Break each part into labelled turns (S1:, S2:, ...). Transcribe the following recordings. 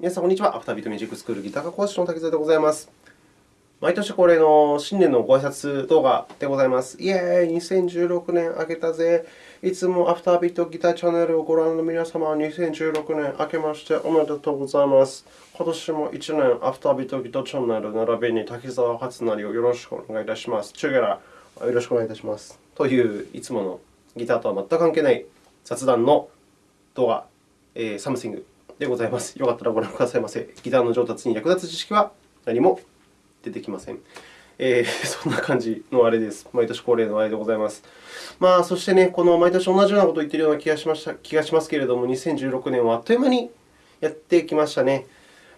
S1: 皆さん、こんにちは。アフタービートミュージックスクールギター科講師の竹澤でございます。毎年恒例の新年のご挨拶動画でございます。イェーイ !2016 年明けたぜ。いつもアフタービートギターチャンネルをご覧の皆様、2016年明けましておめでとうございます。今年も1年アフタービートギターチャンネル並びに竹澤初成をよろしくお願いいたします。チュゲラ、よろしくお願いいたします。という、いつものギターとは全く関係ない雑談の動画、えー、サムシングでございます。よかったらご覧くださいませ。ギターの上達に役立つ知識は何も出てきません。えー、そんな感じのあれです。毎年恒例のあれでございます。まあ、そしてね、この毎年同じようなことを言っているような気がしました気がしますけれども、2016年はあっという間にやってきましたね。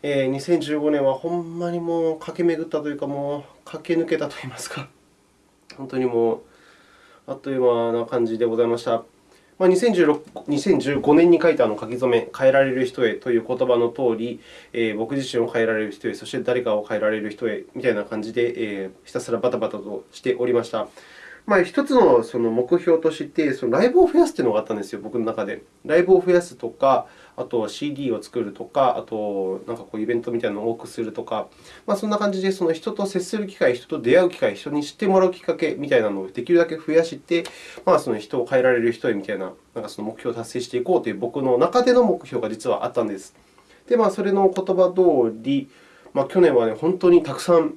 S1: えー、2015年はほんまにもう駆け巡ったというか、もう駆け抜けたといいますか、本当にもうあっという間な感じでございました。まあ、2015年に書いたあの書き初め、変えられる人へという言葉のとおり、えー、僕自身を変えられる人へ、そして誰かを変えられる人へみたいな感じで、えー、ひたすらバタバタとしておりました。まあ、一つのその目標として、そのライブを増やすというのがあったんですよ、僕の中で。ライブを増やすとか、あとは CD を作るとか、あとなんかこうイベントみたいなのを多くするとか、まあ、そんな感じでその人と接する機会、人と出会う機会、人に知ってもらうきっかけみたいなのをできるだけ増やして、まあ、その人を変えられる人へみたいな、なんかその目標を達成していこうという僕の中での目標が実はあったんです。で、まあ、それの言葉通り、まあ、去年は、ね、本当にたくさん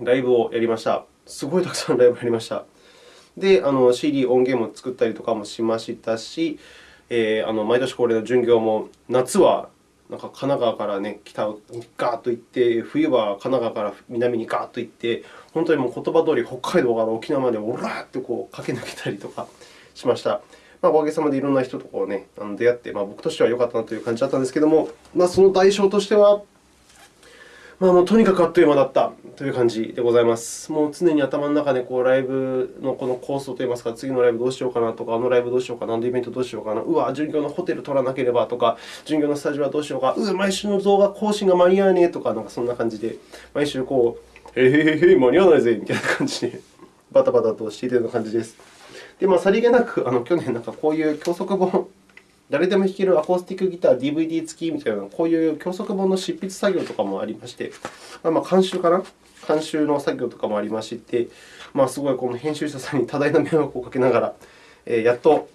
S1: ライブをやりました。すごいたくさんライブやりました。で、あの CD、音源も作ったりとかもしましたし、えー、あの毎年恒例の巡業も、夏はなんか神奈川から、ね、北にガーッと行って、冬は神奈川から南にガーッと行って、本当にもう言葉通り北海道から沖縄までオラーっとこう駆け抜けたりとかしました。まあ、おかげさまでいろんな人とこう、ね、出会って、まあ、僕としては良かったなという感じだったんですけれども、まあ、その代償としては、まあ、もうとにかくあっという間だったという感じでございます。もう常に頭の中でこうライブのこの構想といいますか、次のライブどうしようかなとか、あのライブどうしようかな、あのイベントどうしようかな、うわ、巡業のホテル取らなければとか、巡業のスタジオはどうしようか、うわ、毎週の動画更新が間に合わねえとか、なんかそんな感じで、毎週こう、へへへへ、間に合わないぜみたいな感じで、バタバタとしているような感じです。で、まあ、さりげなく、あの去年、なんかこういう教則本、誰でも弾けるアコースティックギター DVD 付きみたいな、こういう教則本の執筆作業とかもありまして、まあ、監修かな？監修の作業とかもありまして、まあ、すごいこの編集者さんに多大な迷惑をかけながら、えー、やっと、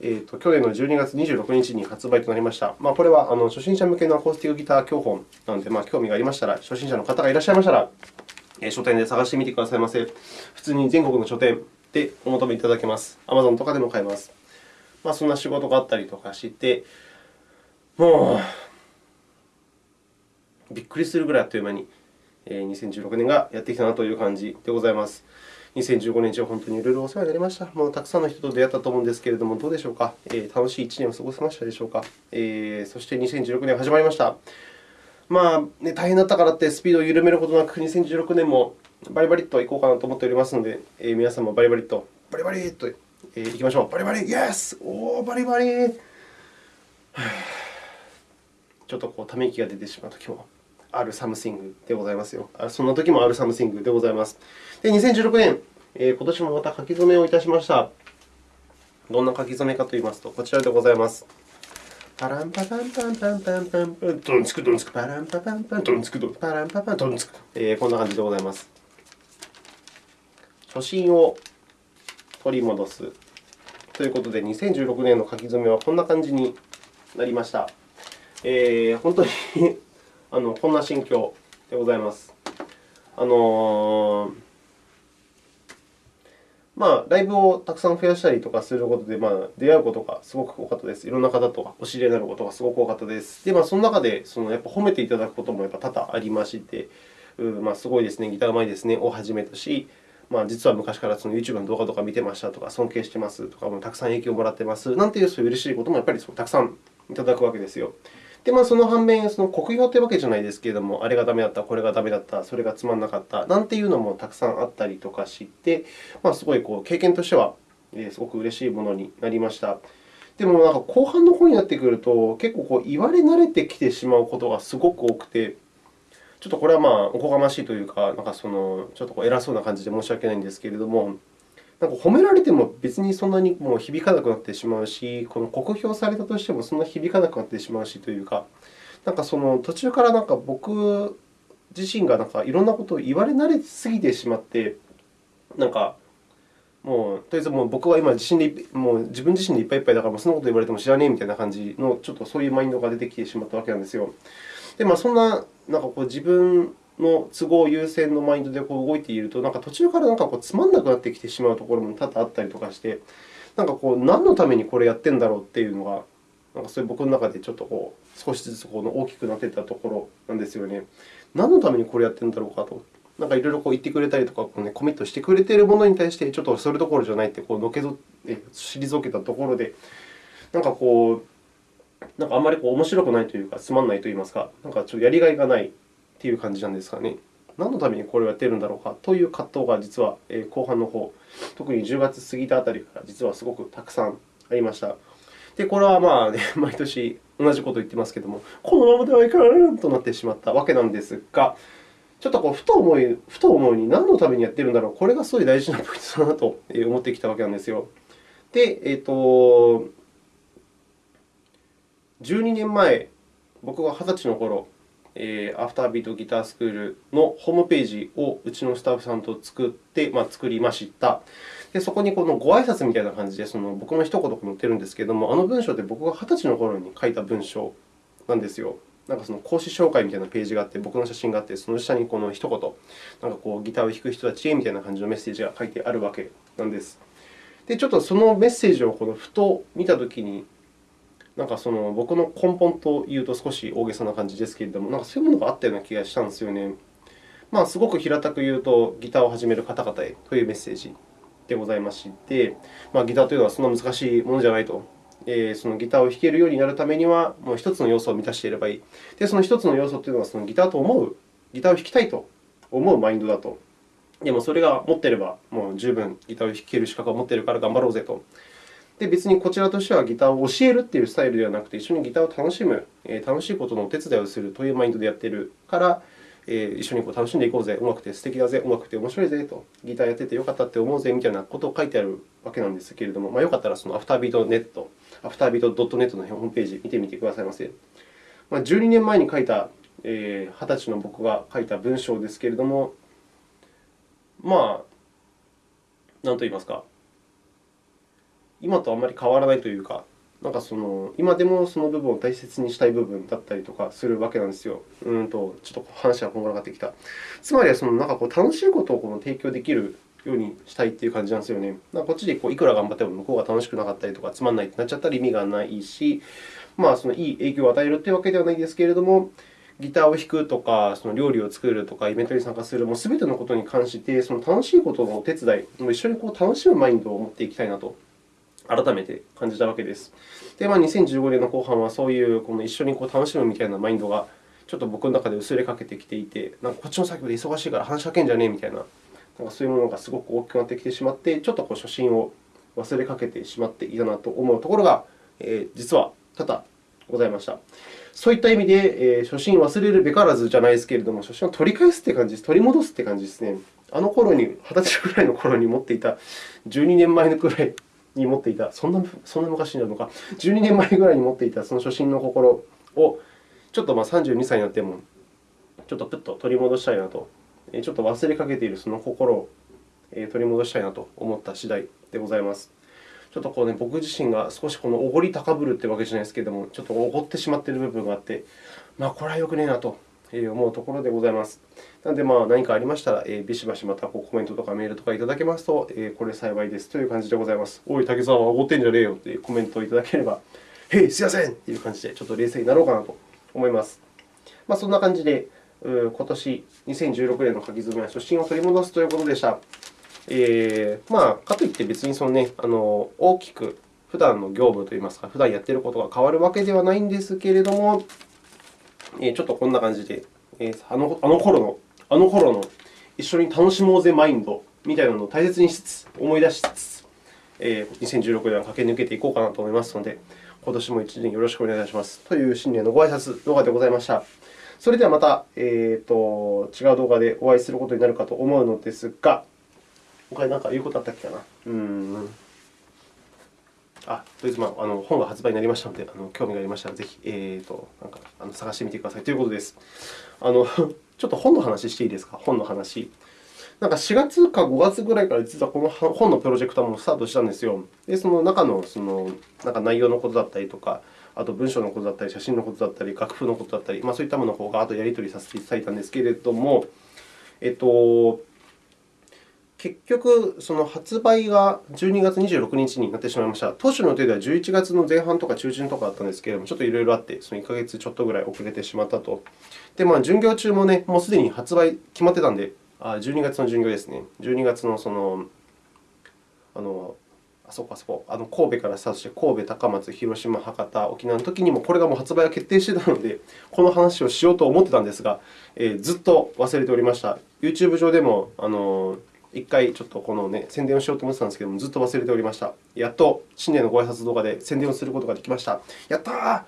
S1: えーと、去年の12月26日に発売となりました。まあ、これはあの初心者向けのアコースティックギター教本なので、まあ、興味がありましたら、初心者の方がいらっしゃいましたら、えー、書店で探してみてくださいませ。普通に全国の書店でお求めいただけます。Amazon とかでも買えます。まあ、そんな仕事があったりとかして、もう、びっくりするぐらいあっという間に2016年がやってきたなという感じでございます。2015年中、本当にいろいろお世話になりました。もうたくさんの人と出会ったと思うんですけれども、どうでしょうか？えー、楽しい1年を過ごせましたでしょうか？えー、そして2016年が始まりました。まあ、ね、大変だったからってスピードを緩めることなく、2016年もバリバリといこうかなと思っておりますので、えー、皆さんもバリバリと、バリバリとえー、いきましょう。バリバリイエスおー、バリバリ ちょっとこうため息が出てしまうときもあるサムシングでございますよ。そんなときもあるサムシングでございます。で、2016年、えー、今年もまた書き初めをいたしました。どんな書き初めかといいますと、こちらでございます。パランパパンパンパンパンパンパン、ドンツクドンツク、パランパパンパン、ドンツクドン、パランパパン、ドンツク。えー、こんな感じでございます。初心を取り戻すということで、2016年の書き初めはこんな感じになりました。えー、本当に あのこんな心境でございます。あのー、まあ、ライブをたくさん増やしたりとかすることで、まあ、出会うことがすごく多かったです。いろんな方とお知り合いになることがすごく多かったです。で、まあ、その中でそのやっぱ褒めていただくこともやっぱ多々ありまして、うまあ、すごいですね、ギターうまいですねをはじめとし、まあ、実は昔からその YouTube の動画とか見てましたとか、尊敬してますとか、もたくさん影響をもらってますなんていうそういう嬉しいこともやっぱりたくさんいただくわけですよ。で、まあ、その反面、その酷評というわけじゃないですけれども、あれがダメだった、これがダメだった、それがつまんなかったなんていうのもたくさんあったりとかして、まあ、すごいこう経験としてはすごく嬉しいものになりました。でも、後半の方になってくると、結構こう言われ慣れてきてしまうことがすごく多くて、ちょっとこれはまあおこがましいというか、なんかそのちょっとこう偉そうな感じで申し訳ないんですけれども、なんか褒められても別にそんなにもう響かなくなってしまうし、この酷評されたとしてもそんな響かなくなってしまうしというか、なんかその途中からなんか僕自身がなんかいろんなことを言われ慣れすぎてしまって、なんかもうとりあえずもう僕は今自信でもう自分自身でいっぱいいっぱいだから、そんなこと言われても知らねえみたいな感じの、ちょっとそういうマインドが出てきてしまったわけなんですよ。で、まあ、そんななんかこう自分の都合優先のマインドでこう動いていると、なんか途中からなんかこうつまんなくなってきてしまうところも多々あったりとかして、なんかこう何のためにこれやってんだろうっていうのが、なんかそういう僕の中でちょっとこう少しずつこの大きくなっていったところなんですよね。何のためにこれやってんだろうかと。なんかいろいろこう言ってくれたりとか、こうね、コミットしてくれているものに対して、ちょっとそれどころじゃないってこうのけぞって退けたところで、なんかこう、なんかあんまりこう面白くないというか、つまんないといいますか、なんかちょっとやりがいがないっていう感じなんですかね。何のためにこれをやっているんだろうかという葛藤が実は後半の方、特に10月過ぎたあたりから実はすごくたくさんありました。で、これはまあ、ね、毎年同じことを言っていますけれども、このままではいかんとなってしまったわけなんですが、ちょっとこうふと思い、ふと思うに何のためにやっているんだろう、これがすごい大事なポイントだなと思ってきたわけなんですよ。で、えーと、12年前、僕が20歳の頃、えー、アフタービートギタースクールのホームページをうちのスタッフさんと作って、まあ、作りました。でそこにこのご挨拶みたいな感じでその僕の一言が載ってるんですけれども、あの文章って僕が20歳の頃に書いた文章なんですよ。なんかその講師紹介みたいなページがあって、僕の写真があって、その下にこの一言、なんかこうギターを弾く人たちへみたいな感じのメッセージが書いてあるわけなんです。で、ちょっとそのメッセージをこのふと見たときに、なんかその僕の根本というと少し大げさな感じですけれども、なんかそういうものがあったような気がしたんですよね。まあ、すごく平たく言うと、ギターを始める方々へというメッセージでございまして、まあ、ギターというのはそんな難しいものじゃないと。え、そのギターを弾けるようになるためには、もう1つの要素を満たしていればいい。で、その1つの要素というのは、そのギターと思う、ギターを弾きたいと思うマインドだと。でもそれが持っていれば、もう十分ギターを弾ける資格を持っているから頑張ろうぜと。で、別にこちらとしてはギターを教えるというスタイルではなくて、一緒にギターを楽しむ、楽しいことのお手伝いをするというマインドでやっているから、一緒にこう楽しんでいこうぜ、うまくて素敵だぜ、うまくて面白いぜと、ギターやっててよかったって思うぜみたいなことを書いてあるわけなんですけれども、まあ、よかったらそのアフタービートネット、アフタービート .net のホームページ見てみてくださいませ。まあ、12年前に書いた、えー、20歳の僕が書いた文章ですけれども、まあ、なんと言いますか、今とあまり変わらないというか、なんかその今でもその部分を大切にしたい部分だったりとかするわけなんですよ。うんとちょっと話がこんがらがってきた。つまりはそのなんかこう楽しいことをこの提供できるようにしたいという感じなんですよね。こっちでこういくら頑張っても向こうが楽しくなかったりとか、つまんないってなっちゃったら意味がないし、まあ、そのいい影響を与えるというわけではないですけれども、ギターを弾くとか、その料理を作るとか、イベントに参加する、もう全てのことに関して、その楽しいことのお手伝い、一緒にこう楽しむマインドを持っていきたいなと改めて感じたわけです。で、まあ、2015年の後半はそういうこの一緒にこう楽しむみたいなマインドがちょっと僕の中で薄れかけてきていて、なんかこっちの作業で忙しいから話しかけんじゃねえみたいな、なんかそういうものがすごく大きくなってきてしまって、ちょっとこう初心を忘れかけてしまっていたなと思うところが、えー、実は多々ございました。そういった意味で、えー、初心忘れるべからずじゃないですけれども、初心を取り返すという感じです。取り戻すという感じですね。あの頃に、20歳くらいの頃に持っていた、12年前のくらいに持っていた、そんなそんな昔になるのか、12年前ぐらいに持っていたその初心の心を、ちょっとまあ32歳になっても、ちょっとぷっと取り戻したいなと、ちょっと忘れかけているその心を取り戻したいなと思った次第でございます。ちょっとこう、ね、僕自身が少しこのおごり高ぶるというわけじゃないですけれども、ちょっとおごってしまっている部分があって、まあ、これはよくねえなと思うところでございます。なので、まあ、何かありましたら、ビシバシまたコメントとかメールとかいただけますと、これ幸いですという感じでございます。おい、竹澤、おごってんじゃねえよというコメントをいただければ、へい、すいませんという感じで、ちょっと冷静になろうかなと思います。まあ、そんな感じで、今年2016年の書き初めは初心を取り戻すということでした。えー、まあ、かといって別にその、ね、あの大きく普段の業務といいますか、普段やっていることが変わるわけではないんですけれども、えちょっとこんな感じで、えあのあの頃の、あの頃の一緒に楽しもうぜマインドみたいなのを大切にしつつ、思い出しつつ、え2016年は駆け抜けていこうかなと思いますので、今年も1年よろしくお願いします。という新年のご挨拶動画でございました。それではまた、えーと、違う動画でお会いすることになるかと思うのですが、他に何か言うことあったっけかな？うん。あとりあえず、まあ、あの本が発売になりましたので、あの興味がありましたら、ぜひ、えーと、なんかあの探してみてくださいということです。あの ちょっと本の話していいですか、本の話。なんか4月か5月ぐらいから実はこの本のプロジェクトもスタートしたんですよ。で、その中のそのなんか内容のことだったりとか、あと文章のことだったり、写真のことだったり、楽譜のことだったり、まあ、そういったものをガーッとやり取りさせていただいたんですけれども、えっと、結局、その発売が12月26日になってしまいました。当初の予定では11月の前半とか中旬とかあったんですけれども、ちょっといろいろあって、その1ヶ月ちょっとぐらい遅れてしまったと。で、まあ、巡業中もね、もうすでに発売決まってたんで、あ12月の巡業ですね。12月のその、あの、あそこあそこ、あの神戸からスタートして、神戸、高松、広島、博多、沖縄の時にもこれがもう発売が決定していたので、この話をしようと思ってたんですが、えー、ずっと忘れておりました。YouTube 上でも、あの一回ちょっとこの、ね、宣伝をしようと思ってたんですけども、ずっと忘れておりました。やっと新年のご挨拶動画で宣伝をすることができました。やったー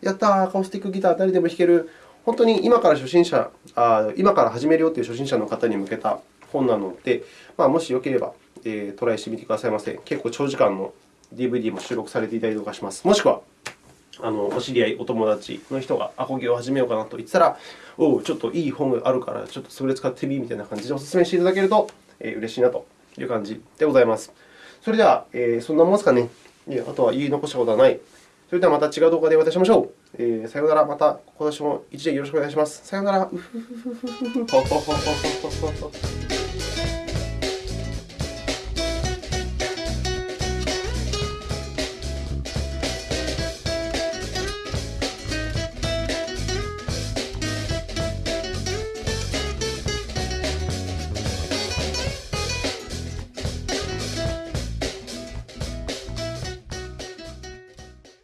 S1: やったーアコースティックギター誰でも弾ける。本当に今から初心者あ、今から始めるよという初心者の方に向けた本なので、まあ、もしよければ、えー、トライしてみてくださいませ。結構長時間の DVD も収録されていたりとかします。もしくは、あのお知り合い、お友達の人がアコギを始めようかなと言ってたら、おう、ちょっといい本があるから、ちょっとそれ使ってみみたいな感じでお勧めしていただけるとえ嬉しいなという感じでございます。それでは、えー、そんなもんですかね。あとは言い残したことはない。それではまた違う動画でお会いしましょう。えー、さようなら。また今年も一年よろしくお願いします。さようなら。